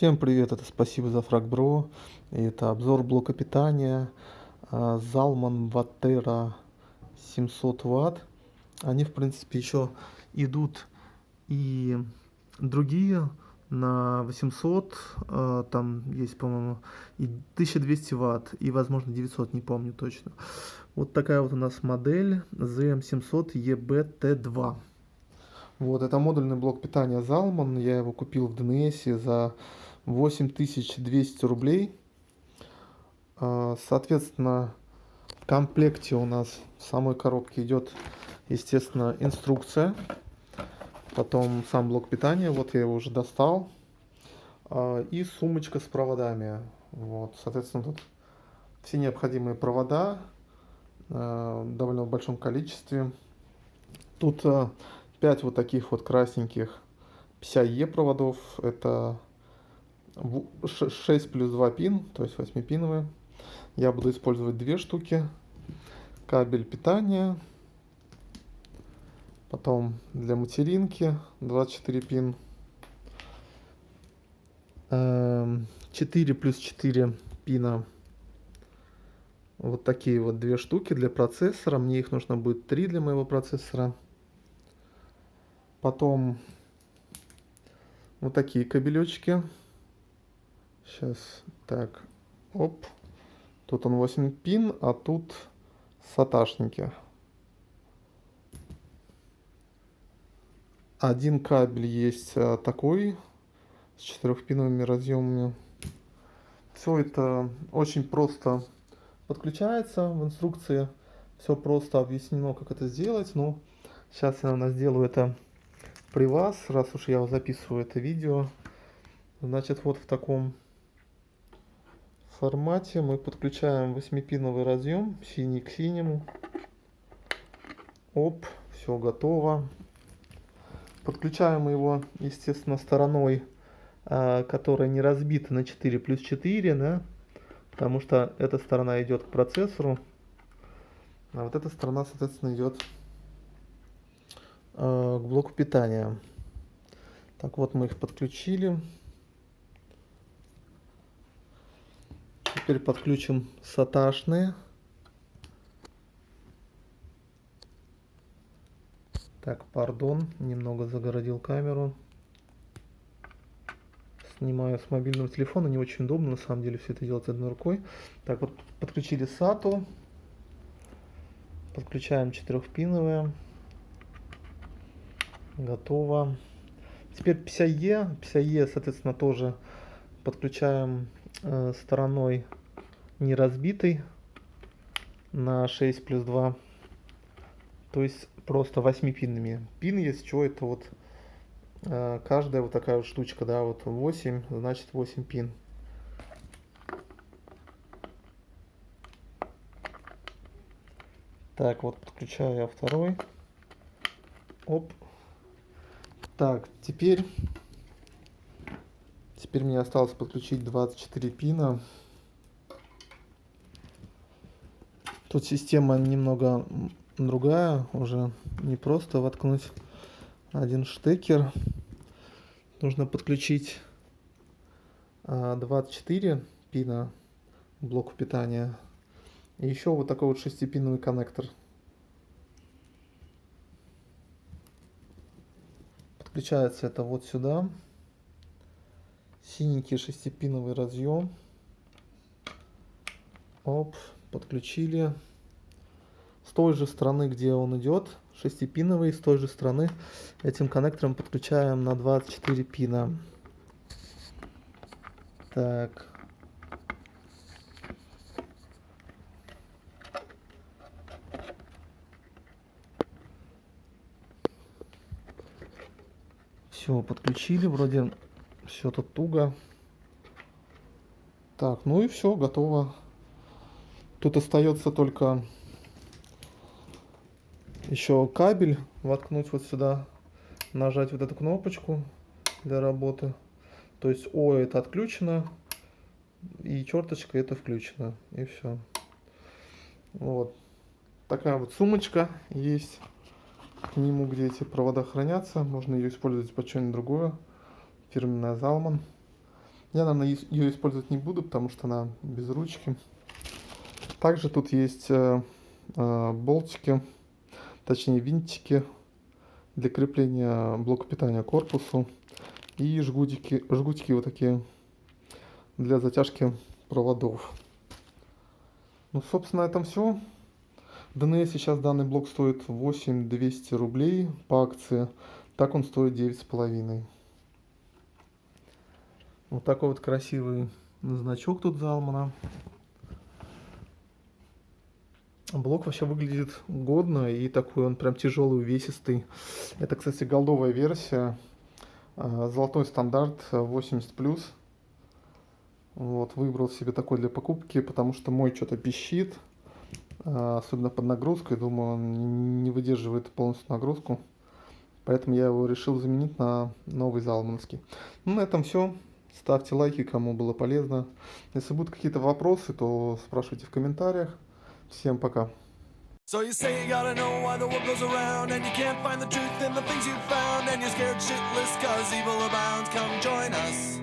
Всем привет, это спасибо за фрагбро. И это обзор блока питания а, Zalman Vatera 700 ватт. Они, в принципе, еще идут и другие на 800, а, там есть, по-моему, и 1200 ватт, и, возможно, 900, не помню точно. Вот такая вот у нас модель ZM700EBT2. Вот, это модульный блок питания Zalman. Я его купил в DNS за 8200 рублей. А, соответственно, в комплекте у нас в самой коробке идет, естественно, инструкция. Потом сам блок питания, вот я его уже достал. А, и сумочка с проводами. Вот, соответственно, тут все необходимые провода а, в довольно большом количестве. Тут 5 вот таких вот красненьких PCIe проводов. Это 6 плюс 2 пин, то есть 8 пиновые. Я буду использовать две штуки. Кабель питания. Потом для материнки 24 пин. 4 эм, плюс 4 пина. Вот такие вот две штуки для процессора. Мне их нужно будет 3 для моего процессора. Потом вот такие кабелечки. Сейчас, так, оп. Тут он 8 пин, а тут саташники. Один кабель есть а, такой, с четырехпиновыми разъемами. Все это очень просто подключается в инструкции. Все просто объяснено, как это сделать. Но сейчас я, наверное, сделаю это при вас, раз уж я записываю это видео. Значит, вот в таком формате мы подключаем 8-пиновый разъем, синий к синему. Оп, все готово. Подключаем его, естественно, стороной, а, которая не разбита на 4 плюс 4, да, потому что эта сторона идет к процессору, а вот эта сторона, соответственно, идет а, к блоку питания. Так вот, мы их подключили. Теперь подключим саташные. Так, пардон, немного загородил камеру. Снимаю с мобильного телефона, не очень удобно, на самом деле, все это делать одной рукой. Так, вот подключили SATU. Подключаем четырехпиновые. Готово. Теперь PCIe. PCIe, соответственно, тоже подключаем э, стороной не разбитой на 6 плюс 2. То есть просто 8 пинами. Пин, если что, это вот э, каждая вот такая вот штучка, да, вот 8, значит 8 пин. Так, вот подключаю я второй. Оп. Так, теперь Теперь мне осталось подключить 24 пина. Тут система немного другая, уже не просто воткнуть один штекер. Нужно подключить 24 а, пина блоку питания. И еще вот такой вот шестипиновый коннектор. Подключается это вот сюда синенький шестипиновый разъем. Оп, подключили. С той же стороны, где он идет, шестипиновый, с той же стороны этим коннектором подключаем на 24 пина. Так. Все, подключили, вроде все тут туго. Так, ну и все, готово. Тут остается только еще кабель воткнуть вот сюда, нажать вот эту кнопочку для работы. То есть О это отключено, и черточка это включено, и все. Вот. Такая вот сумочка есть. К нему, где эти провода хранятся. Можно ее использовать под что-нибудь другое. Фирменная Zalman. Я, наверное, ее использовать не буду, потому что она без ручки. Также тут есть э, э, болтики, точнее винтики для крепления блока питания к корпусу и жгутики, жгутики вот такие для затяжки проводов. Ну, собственно, на этом все. ДНС сейчас данный блок стоит 8200 рублей по акции. Так он стоит 9,5. Вот такой вот красивый значок тут Залмана. Блок вообще выглядит годно и такой он прям тяжелый, увесистый. Это, кстати, голдовая версия. А, золотой стандарт 80+. Вот, выбрал себе такой для покупки, потому что мой что-то пищит. А, особенно под нагрузкой. Думаю, он не выдерживает полностью нагрузку. Поэтому я его решил заменить на новый залманский. Ну, на этом все. Ставьте лайки, кому было полезно. Если будут какие-то вопросы, то спрашивайте в комментариях. Всем пока. So you say you gotta know why the world goes around And you can't find the truth in the things you found And you're scared shitless cause evil abounds Come join us